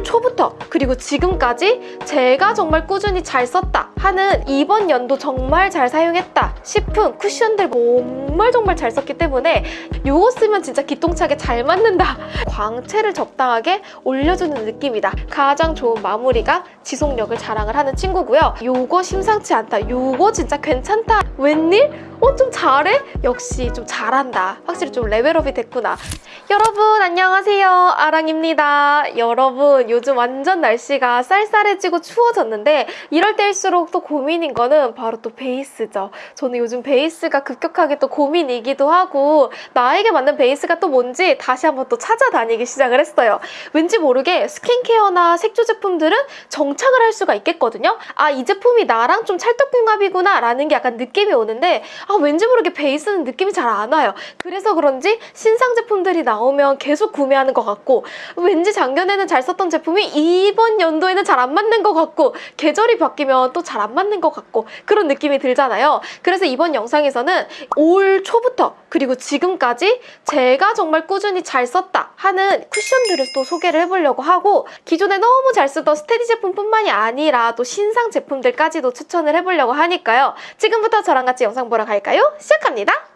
올 초부터 그리고 지금까지 제가 정말 꾸준히 잘 썼다 하는 이번 연도 정말 잘 사용했다 싶은 쿠션들 정말 정말 잘 썼기 때문에 이거 쓰면 진짜 기똥차게 잘 맞는다. 광채를 적당하게 올려주는 느낌이다. 가장 좋은 마무리가 지속력을 자랑을 하는 친구고요. 요거 심상치 않다. 요거 진짜 괜찮다. 웬일? 어 좀 잘해? 역시 좀 잘한다. 확실히 좀 레벨업이 됐구나. 여러분 안녕하세요. 아랑입니다. 여러분 요즘 완전 날씨가 쌀쌀해지고 추워졌는데 이럴 때일수록 또 고민인 거는 바로 또 베이스죠. 저는 요즘 베이스가 급격하게 또 고민이기도 하고 나에게 맞는 베이스가 또 뭔지 다시 한번 또 찾아다니기 시작을 했어요. 왠지 모르게 스킨케어나 색조 제품들은 정착을 할 수가 있겠거든요. 아 이 제품이 나랑 좀 찰떡궁합이구나 라는 게 약간 느낌이 오는데 아 왠지 모르게 베이스는 느낌이 잘 안 와요. 그래서 그런지 신상 제품들이 나오면 계속 구매하는 것 같고 왠지 작년에는 잘 썼던 제품 이 이번 연도에는 잘 안 맞는 것 같고 계절이 바뀌면 또 잘 안 맞는 것 같고 그런 느낌이 들잖아요. 그래서 이번 영상에서는 올 초부터 그리고 지금까지 제가 정말 꾸준히 잘 썼다 하는 쿠션들을 또 소개를 해보려고 하고 기존에 너무 잘 쓰던 스테디 제품뿐만이 아니라 또 신상 제품들까지도 추천을 해보려고 하니까요. 지금부터 저랑 같이 영상 보러 갈까요? 시작합니다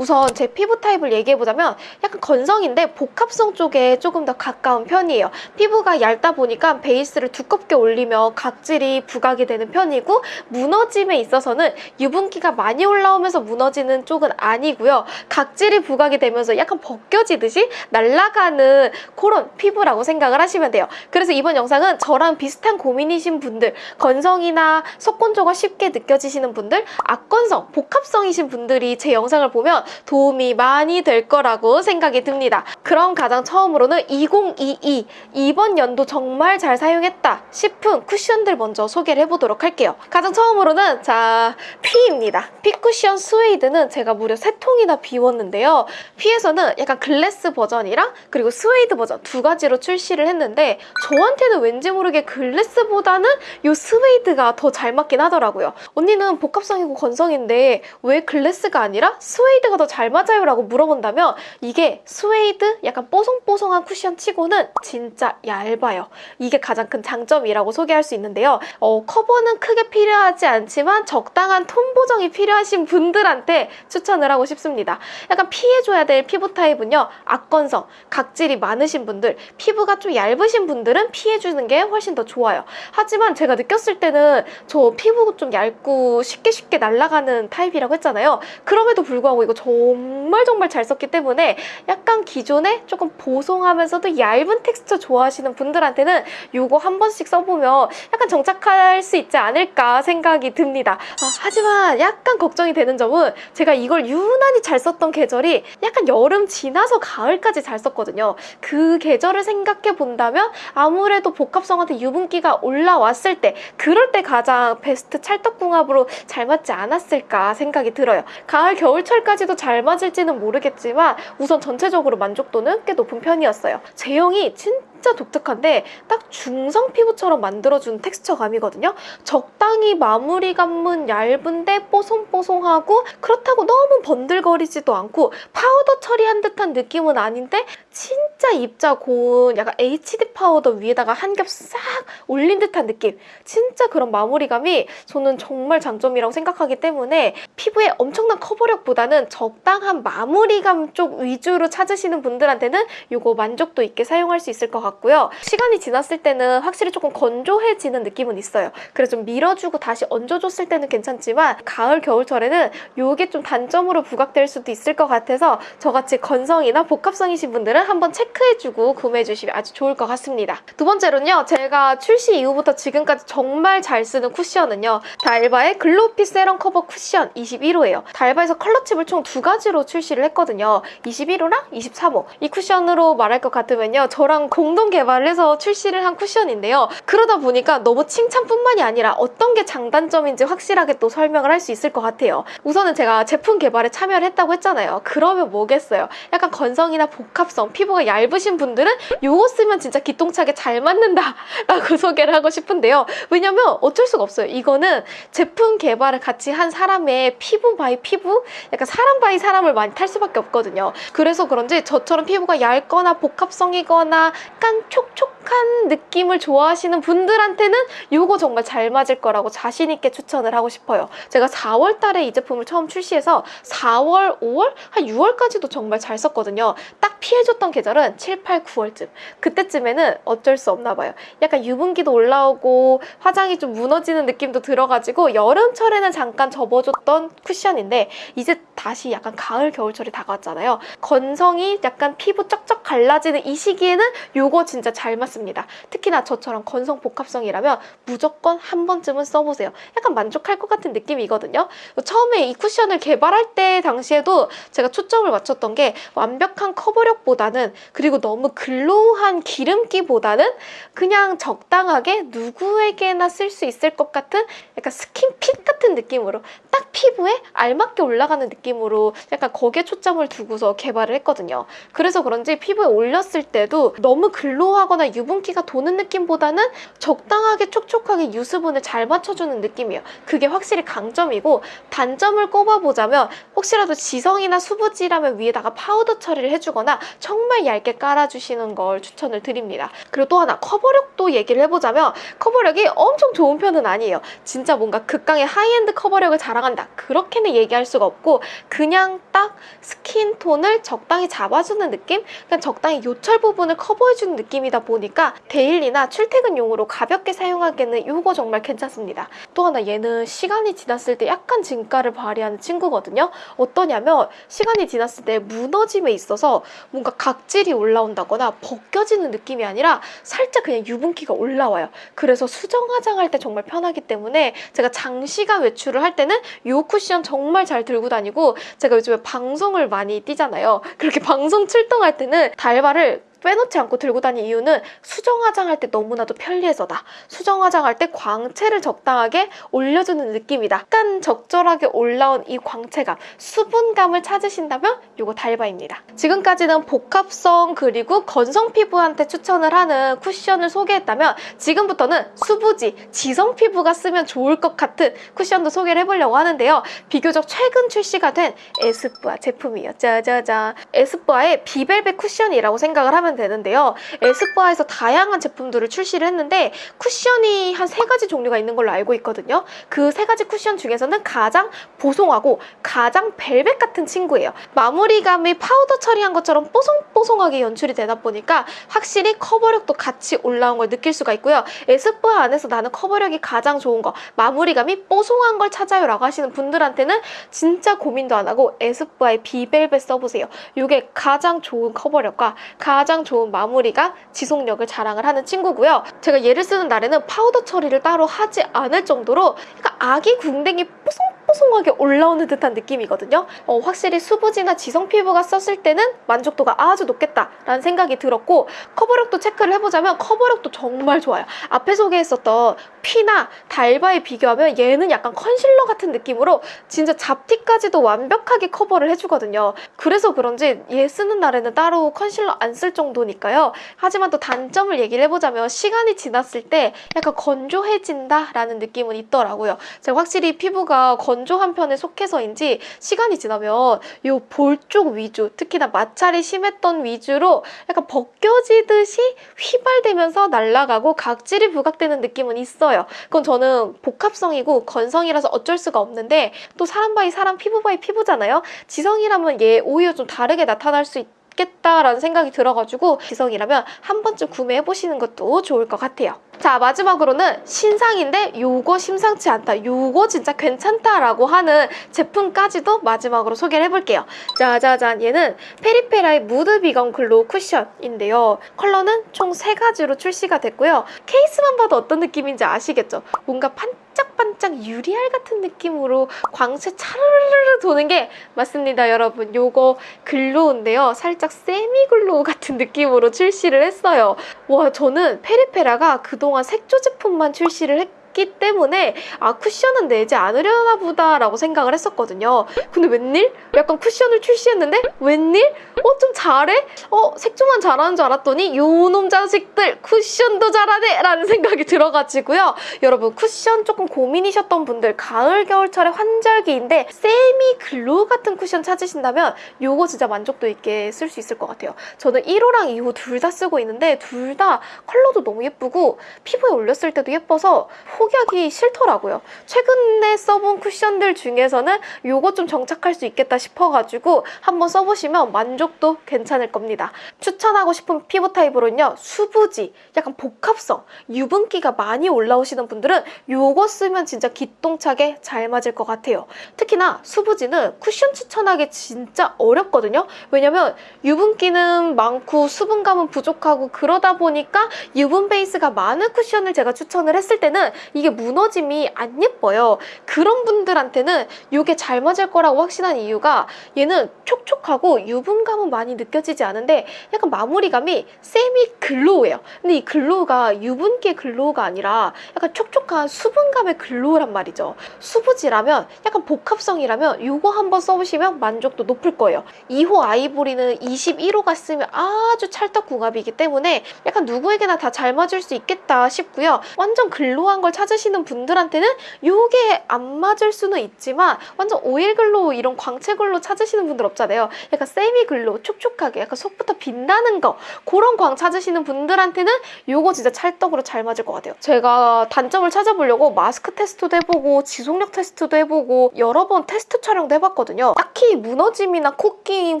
우선 제 피부 타입을 얘기해보자면 약간 건성인데 복합성 쪽에 조금 더 가까운 편이에요. 피부가 얇다 보니까 베이스를 두껍게 올리면 각질이 부각이 되는 편이고 무너짐에 있어서는 유분기가 많이 올라오면서 무너지는 쪽은 아니고요. 각질이 부각이 되면서 약간 벗겨지듯이 날아가는 그런 피부라고 생각을 하시면 돼요. 그래서 이번 영상은 저랑 비슷한 고민이신 분들 건성이나 속건조가 쉽게 느껴지시는 분들 악건성, 복합성이신 분들이 제 영상을 보면 도움이 많이 될 거라고 생각이 듭니다. 그럼 가장 처음으로는 2022 이번 연도 정말 잘 사용했다 싶은 쿠션들 먼저 소개를 해보도록 할게요. 가장 처음으로는 자 퓌입니다. 퓌 쿠션 스웨이드는 제가 무려 3통이나 비웠는데요. 퓌에서는 약간 glass 버전이랑 그리고 스웨이드 버전 두 가지로 출시를 했는데 저한테는 왠지 모르게 glass보다는 이 스웨이드가 더 잘 맞긴 하더라고요. 언니는 복합성이고 건성인데 왜 glass가 아니라 스웨이드 가 더 잘 맞아요? 라고 물어본다면 이게 스웨이드 약간 뽀송뽀송한 쿠션 치고는 진짜 얇아요. 이게 가장 큰 장점이라고 소개할 수 있는데요. 어, 커버는 크게 필요하지 않지만 적당한 톤 보정이 필요하신 분들한테 추천을 하고 싶습니다. 약간 피해줘야 될 피부 타입은요. 악건성, 각질이 많으신 분들, 피부가 좀 얇으신 분들은 피해주는 게 훨씬 더 좋아요. 하지만 제가 느꼈을 때는 저 피부 좀 얇고 쉽게 쉽게 날아가는 타입이라고 했잖아요. 그럼에도 불구하고 이거 정말 정말 잘 썼기 때문에 약간 기존에 조금 보송하면서도 얇은 텍스처 좋아하시는 분들한테는 이거 한 번씩 써보면 약간 정착할 수 있지 않을까 생각이 듭니다. 아, 하지만 약간 걱정이 되는 점은 제가 이걸 유난히 잘 썼던 계절이 약간 여름 지나서 가을까지 잘 썼거든요. 그 계절을 생각해 본다면 아무래도 복합성한테 유분기가 올라왔을 때 그럴 때 가장 베스트 찰떡궁합으로 잘 맞지 않았을까 생각이 들어요. 가을 겨울철까지도 잘 맞을지는 모르겠지만 우선 전체적으로 만족도는 꽤 높은 편이었어요. 제형이 진짜 독특한데 딱 중성 피부처럼 만들어준 텍스처감이거든요. 적당히 마무리감은 얇은데 뽀송뽀송하고 그렇다고 너무 번들거리지도 않고 파우더 처리한 듯한 느낌은 아닌데 진짜 입자 고운 약간 HD 파우더 위에다가 한 겹 싹 올린 듯한 느낌 진짜 그런 마무리감이 저는 정말 장점이라고 생각하기 때문에 피부에 엄청난 커버력보다는 적당한 마무리감 쪽 위주로 찾으시는 분들한테는 이거 만족도 있게 사용할 수 있을 것 같 고요 시간이 지났을 때는 확실히 조금 건조해지는 느낌은 있어요 그래서 좀 밀어주고 다시 얹어줬을 때는 괜찮지만 가을 겨울철에는 이게 좀 단점으로 부각될 수도 있을 것 같아서 저같이 건성이나 복합성이신 분들은 한번 체크해주고 구매해주시면 아주 좋을 것 같습니다. 두 번째로는요. 제가 출시 이후부터 지금까지 정말 잘 쓰는 쿠션은요. 달바의 글로피 세럼 커버 쿠션 21호예요. 달바에서 컬러칩을 총 두 가지로 출시를 했거든요. 21호랑 23호. 이 쿠션으로 말할 것 같으면요. 저랑 공동 개발을 해서 출시를 한 쿠션인데요. 그러다 보니까 너무 칭찬뿐만이 아니라 어떤 게 장단점인지 확실하게 또 설명을 할 수 있을 것 같아요. 우선은 제가 제품 개발에 참여를 했다고 했잖아요. 그러면 뭐겠어요. 약간 건성이나 복합성, 피부가 얇으신 분들은 이거 쓰면 진짜 기똥차게 잘 맞는다 라고 소개를 하고 싶은데요. 왜냐면 어쩔 수가 없어요. 이거는 제품 개발을 같이 한 사람의 피부 by 피부? 약간 사람 by 사람을 많이 탈 수밖에 없거든요. 그래서 그런지 저처럼 피부가 얇거나 복합성이거나 약간 촉촉한 느낌을 좋아하시는 분들한테는 이거 정말 잘 맞을 거라고 자신 있게 추천을 하고 싶어요. 제가 4월 달에 이 제품을 처음 출시해서 4월, 5월, 한 6월까지도 정말 잘 썼거든요. 딱 피해줬던 계절은 7, 8, 9월쯤. 그때쯤에는 어쩔 수 없나 봐요. 약간 유분기도 올라오고 화장이 좀 무너지는 느낌도 들어가지고 여름철에는 잠깐 접어줬던 쿠션인데 이제 다시 약간 가을, 겨울철이 다가왔잖아요. 건성이 약간 피부 쩍쩍 갈라지는 이 시기에는 요거 진짜 잘 맞습니다. 특히나 저처럼 건성 복합성이라면 무조건 한 번쯤은 써보세요. 약간 만족할 것 같은 느낌이거든요. 처음에 이 쿠션을 개발할 때 당시에도 제가 초점을 맞췄던 게 완벽한 커버력보다는 그리고 너무 글로우한 기름기보다는 그냥 적당하게 누구에게나 쓸 수 있을 것 같은 약간 스킨핏 같은 느낌으로 딱 피부에 알맞게 올라가는 느낌으로 약간 거기에 초점을 두고서 개발을 했거든요. 그래서 그런지 피부에 올렸을 때도 너무 글로우하거나 유분기가 도는 느낌보다는 적당하게 촉촉하게 유수분을 잘 맞춰주는 느낌이에요. 그게 확실히 강점이고 단점을 꼽아보자면 혹시라도 지성이나 수부지라면 위에다가 파우더 처리를 해주거나 정말 얇게 깔아주시는 걸 추천을 드립니다. 그리고 또 하나 커버력도 얘기를 해보자면 커버력이 엄청 좋은 편은 아니에요. 진짜 뭔가 극강의 하이엔드 커버력을 자랑한다. 그렇게는 얘기할 수가 없고 그냥 딱 skin tone을 적당히 잡아주는 느낌? 그냥 적당히 요철 부분을 커버해주는 느낌이다 보니까 daily나 출퇴근용으로 가볍게 사용하기에는 이거 정말 괜찮습니다. 또 하나 얘는 시간이 지났을 때 약간 진가를 발휘하는 친구거든요. 어떠냐면 시간이 지났을 때 무너짐에 있어서 뭔가 각질이 올라온다거나 벗겨지는 느낌이 아니라 살짝 그냥 유분기가 올라와요. 그래서 수정 화장할 때 정말 편하기 때문에 제가 장시간 외출을 할 때는 이 쿠션 정말 잘 들고 다니고 제가 요즘에 방송을 많이 뛰잖아요. 그렇게 방송 출동할 때는 달바를 빼놓지 않고 들고 다니는 이유는 수정 화장할 때 너무나도 편리해서다. 수정 화장할 때 광채를 적당하게 올려주는 느낌이다. 약간 적절하게 올라온 이 광채감, 수분감을 찾으신다면 이거 달바입니다. 지금까지는 복합성 그리고 건성 피부한테 추천을 하는 쿠션을 소개했다면 지금부터는 수부지, 지성 피부가 쓰면 좋을 것 같은 쿠션도 소개를 해보려고 하는데요. 비교적 최근 출시가 된 에스쁘아 제품이에요. 짜자잔. 에스쁘아의 비벨벳 쿠션이라고 생각을 하면 하면 되는데요. 에스쁘아에서 다양한 제품들을 출시를 했는데 쿠션이 한 세 가지 종류가 있는 걸로 알고 있거든요. 그 세 가지 쿠션 중에서는 가장 보송하고 가장 벨벳 같은 친구예요. 마무리감이 파우더 처리한 것처럼 뽀송뽀송하게 연출이 되다 보니까 확실히 커버력도 같이 올라온 걸 느낄 수가 있고요. 에스쁘아 안에서 나는 커버력이 가장 좋은 거 마무리감이 뽀송한 걸 찾아요 라고 하시는 분들한테는 진짜 고민도 안 하고 에스쁘아의 비벨벳 써보세요. 이게 가장 좋은 커버력과 가장 가장 좋은 마무리가 지속력을 자랑을 하는 친구고요. 제가 얘를 쓰는 날에는 파우더 처리를 따로 하지 않을 정도로 그러니까 아기 궁뎅이 뽀송 뽀송하게 올라오는 듯한 느낌이거든요. 어, 확실히 수부지나 지성 피부가 썼을 때는 만족도가 아주 높겠다라는 생각이 들었고 커버력도 체크를 해보자면 커버력도 정말 좋아요. 앞에 소개했었던 퓌나 달바에 비교하면 얘는 약간 컨실러 같은 느낌으로 진짜 잡티까지도 완벽하게 커버를 해주거든요. 그래서 그런지 얘 쓰는 날에는 따로 컨실러 안 쓸 정도니까요. 하지만 또 단점을 얘기를 해보자면 시간이 지났을 때 약간 건조해진다라는 느낌은 있더라고요. 제가 확실히 피부가 건 조한 편에 속해서인지 시간이 지나면 이 볼 쪽 위주, 특히나 마찰이 심했던 위주로 약간 벗겨지듯이 휘발되면서 날아가고 각질이 부각되는 느낌은 있어요. 그건 저는 복합성이고 건성이라서 어쩔 수가 없는데 또 사람 by 사람, 피부 by 피부잖아요. 지성이라면 얘 오히려 좀 다르게 나타날 수 있다. 있겠다라는 생각이 들어가지고 지성이라면 한 번쯤 구매해보시는 것도 좋을 것 같아요. 자 마지막으로는 신상인데 요거 심상치 않다. 요거 진짜 괜찮다라고 하는 제품까지도 마지막으로 소개를 해볼게요. 짜자잔. 얘는 페리페라의 무드 비건 글로우 쿠션인데요. 컬러는 총 세가지로 출시가 됐고요. 케이스만 봐도 어떤 느낌인지 아시겠죠? 뭔가 반짝반짝 유리알 같은 느낌으로 광채 차르르르 도는 게 맞습니다 여러분. 요거 glow인데요. 살짝 semi glow 같은 느낌으로 출시를 했어요. 와 저는 페리페라가 그동안 색조 제품만 출시를 했었기 때문에 아 쿠션은 내지 않으려나 보다라고 생각을 했었거든요. 근데 웬일? 약간 쿠션을 출시했는데 웬일? 어 좀 잘해? 어 색조만 잘하는 줄 알았더니 요놈 자식들 쿠션도 잘하네 라는 생각이 들어가지고요. 여러분 쿠션 조금 고민이셨던 분들 가을 겨울철에 환절기인데 semi glow 같은 쿠션 찾으신다면 요거 진짜 만족도 있게 쓸 수 있을 것 같아요. 저는 1호랑 2호 둘 다 쓰고 있는데 둘 다 컬러도 너무 예쁘고 피부에 올렸을 때도 예뻐서 포기하기 싫더라고요. 최근에 써본 쿠션들 중에서는 요거 좀 정착할 수 있겠다 싶어가지고 한번 써보시면 만족도 괜찮을 겁니다. 추천하고 싶은 피부 타입으로는요. 수부지, 약간 복합성, 유분기가 많이 올라오시는 분들은 요거 쓰면 진짜 기똥차게 잘 맞을 것 같아요. 특히나 수부지는 쿠션 추천하기 진짜 어렵거든요. 왜냐면 유분기는 많고 수분감은 부족하고 그러다 보니까 유분 베이스가 많은 쿠션을 제가 추천을 했을 때는 이게 무너짐이 안 예뻐요. 그런 분들한테는 이게 잘 맞을 거라고 확신한 이유가 얘는 촉촉 하고 유분감은 많이 느껴지지 않은데 약간 마무리감이 semi glow예요. 근데 이 glow가 유분기의 glow가 아니라 약간 촉촉한 수분감의 glow란 말이죠. 수부지라면 약간 복합성이라면 이거 한번 써보시면 만족도 높을 거예요. 2호 아이보리는 21호가 쓰면 아주 찰떡궁합이기 때문에 약간 누구에게나 다 잘 맞을 수 있겠다 싶고요. 완전 glow한 걸 찾으시는 분들한테는 이게 안 맞을 수는 있지만 완전 오일 glow 이런 광채 glow 찾으시는 분들 없잖아요. 약간 semi glow 촉촉하게 약간 속부터 빛나는 거 그런 광 찾으시는 분들한테는 이거 진짜 찰떡으로 잘 맞을 것 같아요. 제가 단점을 찾아보려고 마스크 테스트도 해보고 지속력 테스트도 해보고 여러 번 테스트 촬영도 해봤거든요. 딱히 무너짐이나 코끼임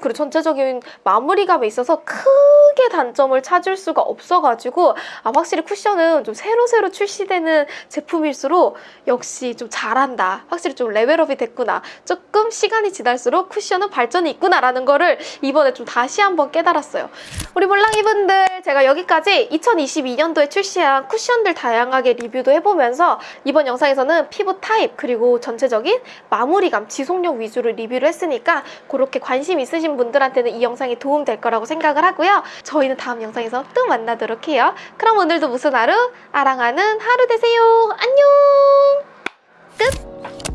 그리고 전체적인 마무리감에 있어서 크게 단점을 찾을 수가 없어가지고 아 확실히 쿠션은 좀 새로새로 출시되는 제품일수록 역시 좀 잘한다. 확실히 좀 레벨업이 됐구나. 조금 시간이 지날수록 쿠션은 발전이 있구나라는 거를 이번에 좀 다시 한번 깨달았어요. 우리 몰랑이분들 제가 여기까지 2022년도에 출시한 쿠션들 다양하게 리뷰도 해보면서 이번 영상에서는 피부 타입 그리고 전체적인 마무리감, 지속력 위주로 리뷰를 했으니까 그렇게 관심 있으신 분들한테는 이 영상이 도움될 거라고 생각을 하고요. 저희는 다음 영상에서 또 만나도록 해요. 그럼 오늘도 무슨 하루? 아랑하는 하루 되세요. 안녕! 끝!